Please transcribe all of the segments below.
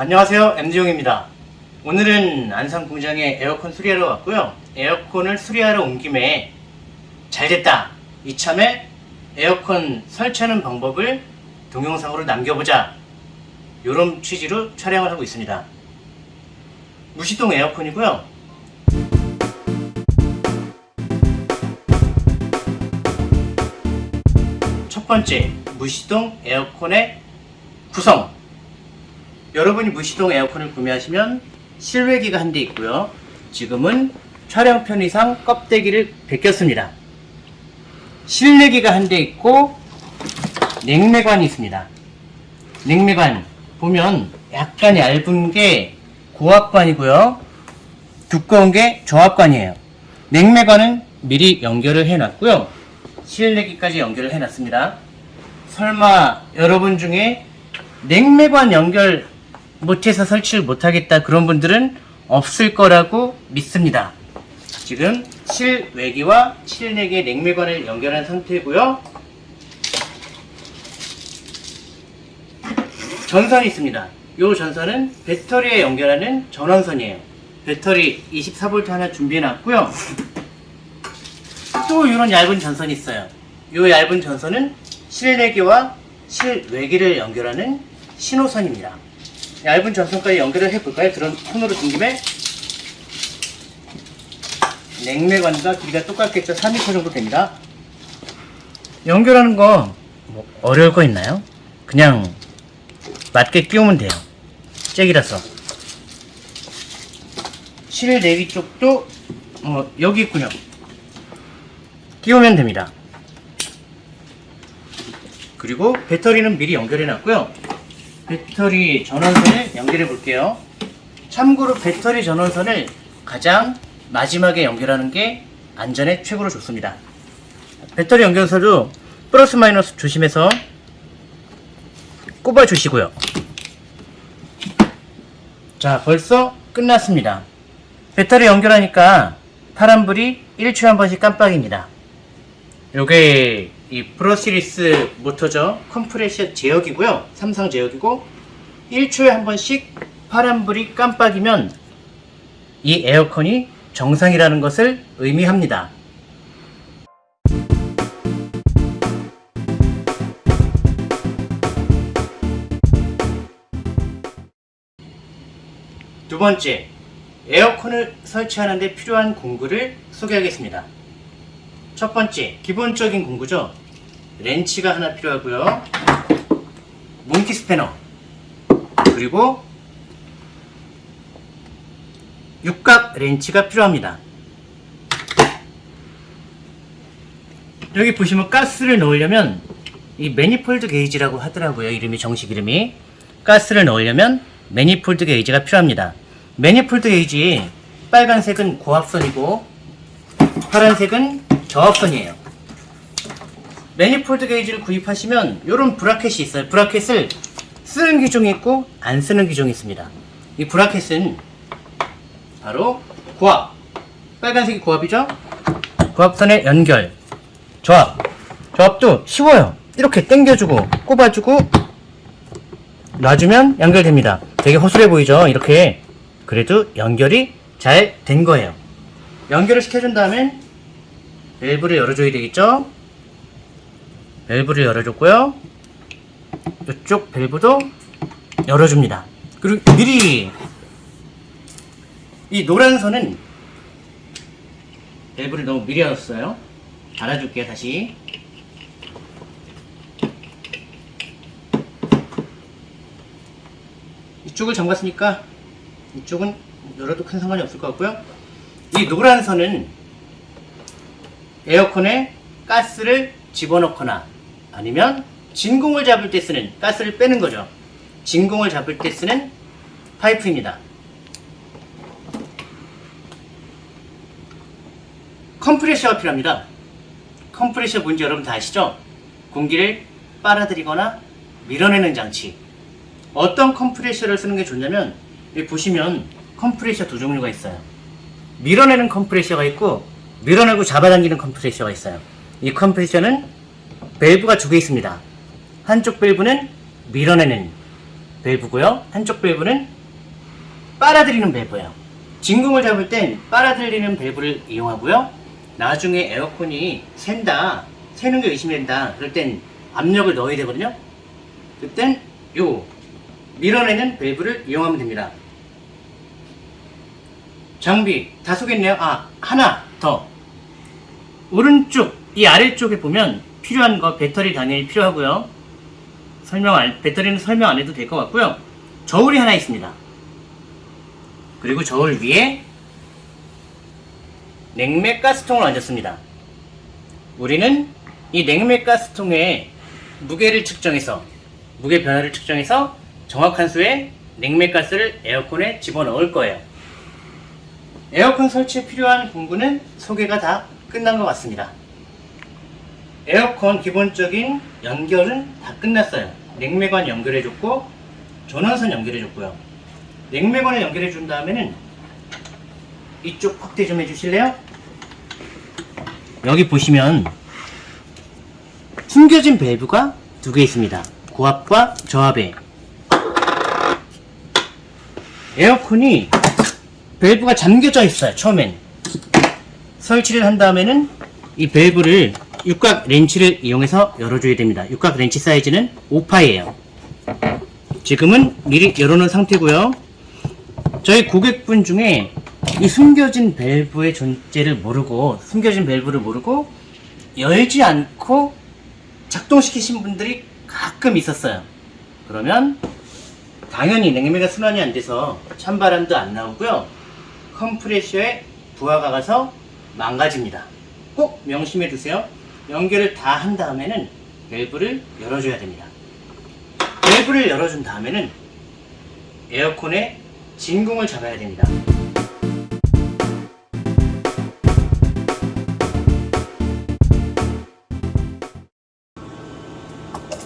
안녕하세요. MD용입니다. 오늘은 안산 공장에 에어컨 수리하러 왔고요. 에어컨을 수리하러 온 김에 잘됐다. 이참에 에어컨 설치하는 방법을 동영상으로 남겨보자. 이런 취지로 촬영을 하고 있습니다. 무시동 에어컨이고요. 첫 번째 무시동 에어컨의 구성 여러분이 무시동 에어컨을 구매하시면 실외기가 한 대 있고요. 지금은 촬영 편의상 껍데기를 벗겼습니다. 실내기가 한 대 있고 냉매관이 있습니다. 냉매관 보면 약간 얇은 게 고압관이고요. 두꺼운 게 저압관이에요. 냉매관은 미리 연결을 해놨고요. 실내기까지 연결을 해놨습니다. 설마 여러분 중에 냉매관 연결 못해서 설치를 못하겠다 그런 분들은 없을 거라고 믿습니다. 지금 실외기와 실내기의 냉매관을 연결한 상태고요. 전선이 있습니다. 이 전선은 배터리에 연결하는 전원선이에요. 배터리 24V 하나 준비해 놨고요. 또 이런 얇은 전선이 있어요. 이 얇은 전선은 실내기와 실외기를 연결하는 신호선입니다. 얇은 전선까지 연결을 해볼까요? 그런 손으로 든 김에 냉매관과 길이가 똑같겠죠? 3m 정도 됩니다. 연결하는 거 뭐 어려울 거 있나요? 그냥 맞게 끼우면 돼요. 잭이라서. 실 내기 쪽도 어, 여기 있군요. 끼우면 됩니다. 그리고 배터리는 미리 연결해 놨고요. 배터리 전원선을 연결해 볼게요. 참고로 배터리 전원선을 가장 마지막에 연결하는 게 안전에 최고로 좋습니다. 배터리 연결선도 플러스 마이너스 조심해서 꼽아 주시고요. 자, 벌써 끝났습니다. 배터리 연결하니까 파란불이 1초에 한 번씩 깜빡입니다. 요게 이 brushless 모터죠. 컴프레셔 제어기고요. 삼성 제어기고 1초에 한 번씩 파란불이 깜빡이면 이 에어컨이 정상이라는 것을 의미합니다. 두 번째, 에어컨을 설치하는 데 필요한 공구를 소개하겠습니다. 첫 번째, 기본적인 공구죠. 렌치가 하나 필요하고요. 몽키 스패너. 그리고 육각 렌치가 필요합니다. 여기 보시면 가스를 넣으려면 이 매니폴드 게이지라고 하더라고요. 이름이 정식 이름이. 가스를 넣으려면 manifold 게이지가 필요합니다. manifold 게이지 빨간색은 고압선이고 파란색은 저압선이에요. manifold 게이지를 구입하시면 이런 브라켓이 있어요. 브라켓을 쓰는 기종이 있고 안 쓰는 기종이 있습니다. 이 브라켓은 바로 고압. 빨간색이 고압이죠? 고압선의 연결. 저압. 저압도 쉬워요. 이렇게 당겨주고 꼽아주고 놔주면 연결됩니다. 되게 허술해 보이죠? 이렇게. 그래도 연결이 잘 된 거예요. 연결을 시켜준 다음엔 밸브를 열어줘야 되겠죠? 밸브를 열어줬고요. 이쪽 밸브도 열어줍니다. 그리고 미리 이 노란 선은 밸브를 너무 미리 열었어요. 달아줄게요, 다시. 이쪽을 잠갔으니까 이쪽은 열어도 큰 상관이 없을 것 같고요. 이 노란 선은 에어컨에 가스를 집어넣거나 아니면 진공을 잡을 때 쓰는 가스를 빼는 거죠. 진공을 잡을 때 쓰는 파이프입니다. 컴프레셔가 필요합니다. 컴프레셔 뭔지 여러분 다 아시죠? 공기를 빨아들이거나 밀어내는 장치. 어떤 컴프레셔를 쓰는 게 좋냐면 여기 보시면 컴프레셔 두 종류가 있어요. 밀어내는 컴프레셔가 있고 밀어내고 잡아당기는 컴프레셔가 있어요. 이 컴프레셔는 밸브가 두 개 있습니다. 한쪽 밸브는 밀어내는 밸브고요. 한쪽 밸브는 빨아들이는 밸브예요. 진공을 잡을 땐 빨아들이는 밸브를 이용하고요. 나중에 에어컨이 샌다, 새는 게 의심된다. 그럴 땐 압력을 넣어야 되거든요. 그땐 요 밀어내는 밸브를 이용하면 됩니다. 장비 다 소개했네요. 아 하나 더 오른쪽 이 아래쪽에 보면 필요한 거 배터리 당연히 필요하고요. 설명 안, 배터리는 설명 안 해도 될 것 같고요. 저울이 하나 있습니다. 그리고 저울 위에 냉매 가스통을 얹었습니다. 우리는 이 냉매 가스통에 무게를 측정해서 무게 변화를 측정해서 정확한 수의 냉매 가스를 에어컨에 집어넣을 거예요. 에어컨 설치에 필요한 공구는 소개가 다 끝난 것 같습니다. 에어컨 기본적인 연결은 다 끝났어요. 냉매관 연결해줬고 전원선 연결해줬고요. 냉매관을 해준 다음에는 이쪽 확대 좀 해주실래요? 여기 보시면 숨겨진 밸브가 두 개 있습니다. 고압과 저압에 에어컨이 밸브가 잠겨져 있어요. 처음엔 설치를 한 다음에는 이 밸브를 육각 렌치를 이용해서 열어줘야 됩니다. 육각 렌치 사이즈는 5파이에요. 지금은 미리 열어놓은 상태고요. 저희 고객분 중에 이 숨겨진 밸브의 존재를 모르고 숨겨진 밸브를 모르고 열지 않고 작동시키신 분들이 가끔 있었어요. 그러면 당연히 냉매가 순환이 안 돼서 찬바람도 안 나오고요. 컴프레셔에 부하가 가서 망가집니다. 꼭 명심해 두세요. 연결을 다 한 다음에는 밸브를 열어줘야 됩니다. 밸브를 열어준 다음에는 에어컨의 진공을 잡아야 됩니다.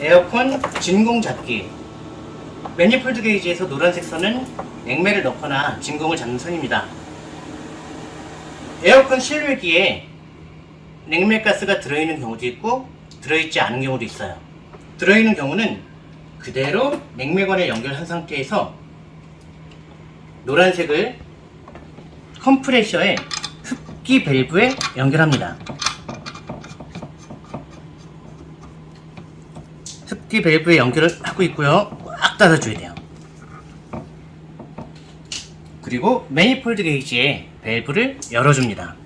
에어컨 진공 잡기 manifold 게이지에서 노란색 선은 냉매를 넣거나 진공을 잡는 선입니다. 에어컨 실외기에 냉매가스가 들어있는 경우도 있고 들어있지 않은 경우도 있어요. 들어있는 경우는 그대로 냉매관에 연결한 상태에서 노란색을 컴프레셔의 흡기 밸브에 연결합니다. 흡기 밸브에 연결을 하고 있고요. 꽉 닫아줘야 돼요. 그리고 매니폴드 게이지에 밸브를 열어줍니다.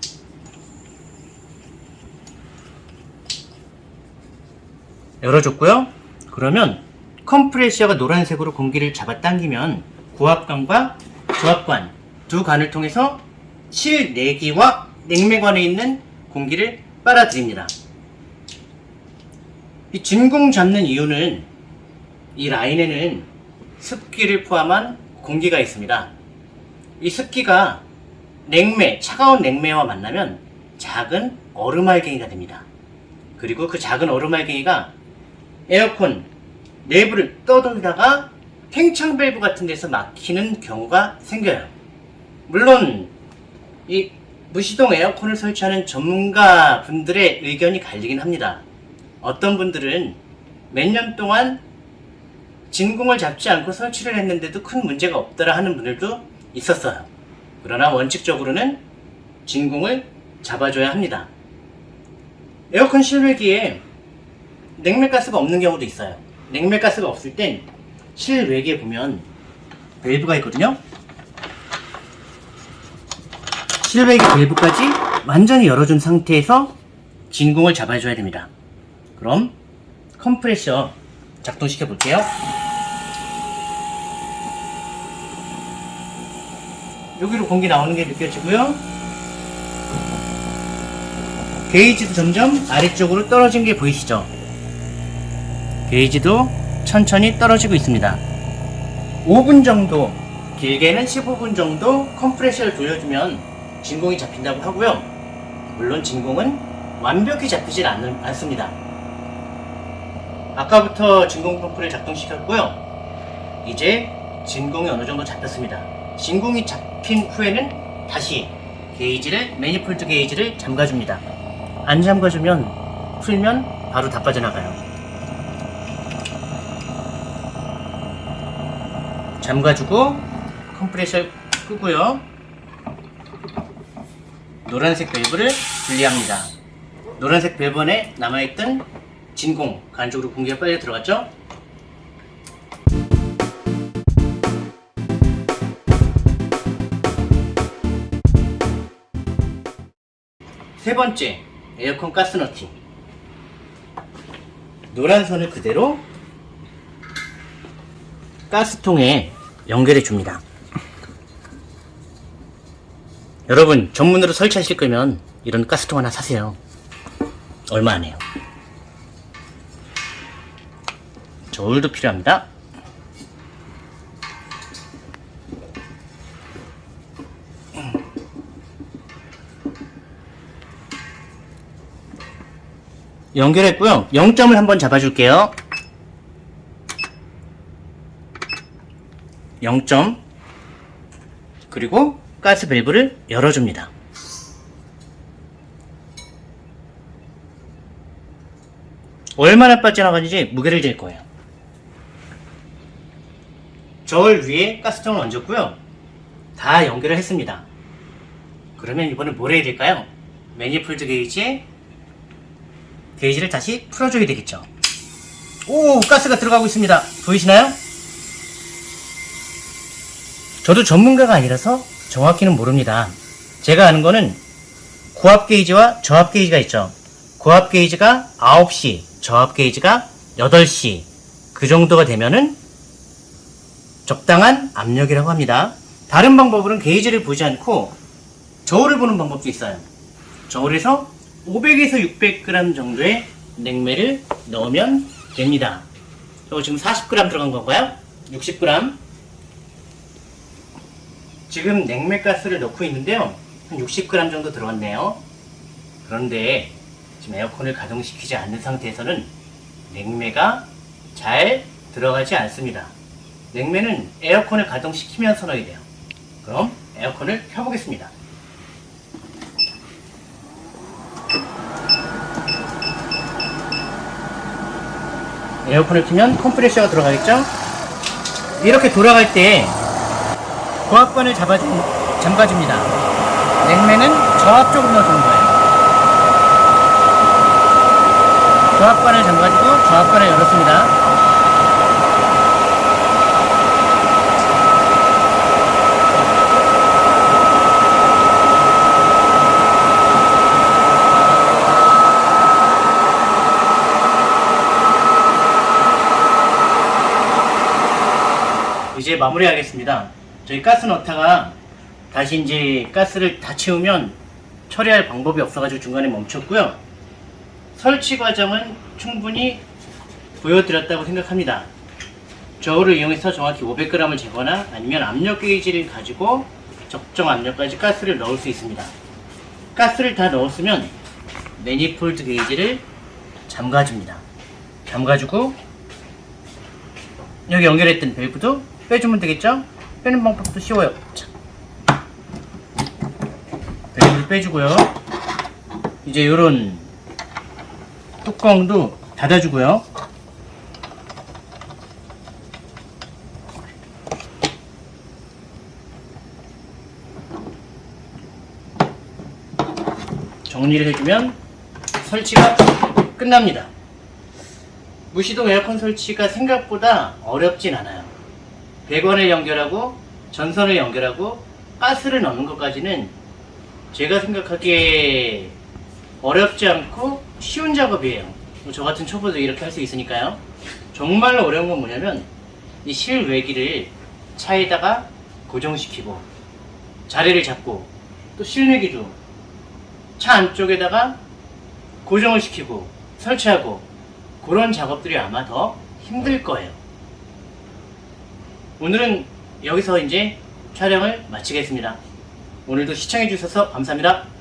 열어줬고요. 그러면 컴프레셔가 노란색으로 공기를 잡아당기면 고압관과 저압관 두 관을 통해서 실내기와 냉매관에 있는 공기를 빨아들입니다. 이 진공 잡는 이유는 이 라인에는 습기를 포함한 공기가 있습니다. 이 습기가 냉매, 차가운 냉매와 만나면 작은 얼음알갱이가 됩니다. 그리고 그 작은 얼음알갱이가 에어컨 내부를 떠돌다가 팽창 밸브 같은 데서 막히는 경우가 생겨요. 물론 이 무시동 에어컨을 설치하는 전문가 분들의 의견이 갈리긴 합니다. 어떤 분들은 몇 년 동안 진공을 잡지 않고 설치를 했는데도 큰 문제가 없더라 하는 분들도 있었어요. 그러나 원칙적으로는 진공을 잡아줘야 합니다. 에어컨 실외기에 냉매가스가 없는 경우도 있어요. 냉매가스가 없을 땐 실외기에 보면 밸브가 있거든요. 실외기 밸브까지 완전히 열어준 상태에서 진공을 잡아줘야 됩니다. 그럼 컴프레셔 작동시켜 볼게요. 여기로 공기 나오는 게 느껴지고요. 게이지도 점점 아래쪽으로 떨어진 게 보이시죠? 게이지도 천천히 떨어지고 있습니다. 5분 정도, 길게는 15분 정도 컴프레셔를 돌려주면 진공이 잡힌다고 하고요. 물론 진공은 완벽히 잡히질 않, 않습니다. 아까부터 진공 펌프를 작동시켰고요. 이제 진공이 어느 정도 잡혔습니다. 진공이 잡 힌 후에는 다시 게이지를, 매니폴드 게이지를 잠가줍니다. 안 잠가주면, 풀면 바로 다 빠져나가요. 잠가주고 컴프레셔 끄고요. 노란색 밸브를 분리합니다. 노란색 밸브 안에 남아있던 진공 그 안쪽으로 공기가 빨리 들어갔죠? 세 번째 에어컨 가스 너팅 노란 선을 그대로 가스통에 연결해 줍니다. 여러분 전문으로 설치하실 거면 이런 가스통 하나 사세요. 얼마 안 해요. 저울도 필요합니다. 연결했고요. 0점을 한번 잡아줄게요. 0점 그리고 가스 밸브를 열어줍니다. 얼마나 빠져나가는지 무게를 잴 거예요. 저울 위에 가스통을 얹었고요. 다 연결을 했습니다. 그러면 이번엔 뭘 해야 될까요? 매니폴드 게이지에 게이지를 다시 풀어줘야 되겠죠. 오 가스가 들어가고 있습니다. 보이시나요? 저도 전문가가 아니라서 정확히는 모릅니다. 제가 아는 거는 고압 게이지와 저압 게이지가 있죠. 고압 게이지가 9시, 저압 게이지가 8시 그 정도가 되면은 적당한 압력이라고 합니다. 다른 방법으로는 게이지를 보지 않고 저울을 보는 방법도 있어요. 저울에서 500에서 600g 정도의 냉매를 넣으면 됩니다. 저 지금 40g 들어간 건가요? 60g. 지금 냉매가스를 넣고 있는데요. 한 60g 정도 들어갔네요. 그런데 지금 에어컨을 가동시키지 않는 상태에서는 냉매가 잘 들어가지 않습니다. 냉매는 에어컨을 가동시키면서 넣어야 돼요. 그럼 에어컨을 켜보겠습니다. 에어컨을 켜면 컴프레셔가 들어가겠죠? 이렇게 돌아갈 때 고압관을 잡아 잠가줍니다. 냉매는 저압 쪽으로 넣어주는 거예요. 저압관을 잠가주고 저압관을 열었습니다. 이제 마무리하겠습니다. 저희 가스 넣다가 다시 이제 가스를 다 채우면 처리할 방법이 없어가지고 중간에 멈췄고요. 설치 과정은 충분히 보여드렸다고 생각합니다. 저울을 이용해서 정확히 500g을 재거나 아니면 압력 게이지를 가지고 적정 압력까지 가스를 넣을 수 있습니다. 가스를 다 넣었으면 매니폴드 게이지를 잠가줍니다. 잠가주고 여기 연결했던 밸브도 빼주면 되겠죠? 빼는 방법도 쉬워요. 자. 밸브를 빼주고요. 이제 이런 뚜껑도 닫아주고요. 정리를 해주면 설치가 끝납니다. 무시동 에어컨 설치가 생각보다 어렵진 않아요. 배관을 연결하고 전선을 연결하고 가스를 넣는 것까지는 제가 생각하기에 어렵지 않고 쉬운 작업이에요. 뭐저 같은 초보도 이렇게 할 수 있으니까요. 정말로 어려운 건 뭐냐면 이 실외기를 차에다가 고정시키고 자리를 잡고 또 실외기도 차 안쪽에다가 고정을 시키고 설치하고 그런 작업들이 아마 더 힘들 거예요. 오늘은 여기서 이제 촬영을 마치겠습니다. 오늘도 시청해주셔서 감사합니다.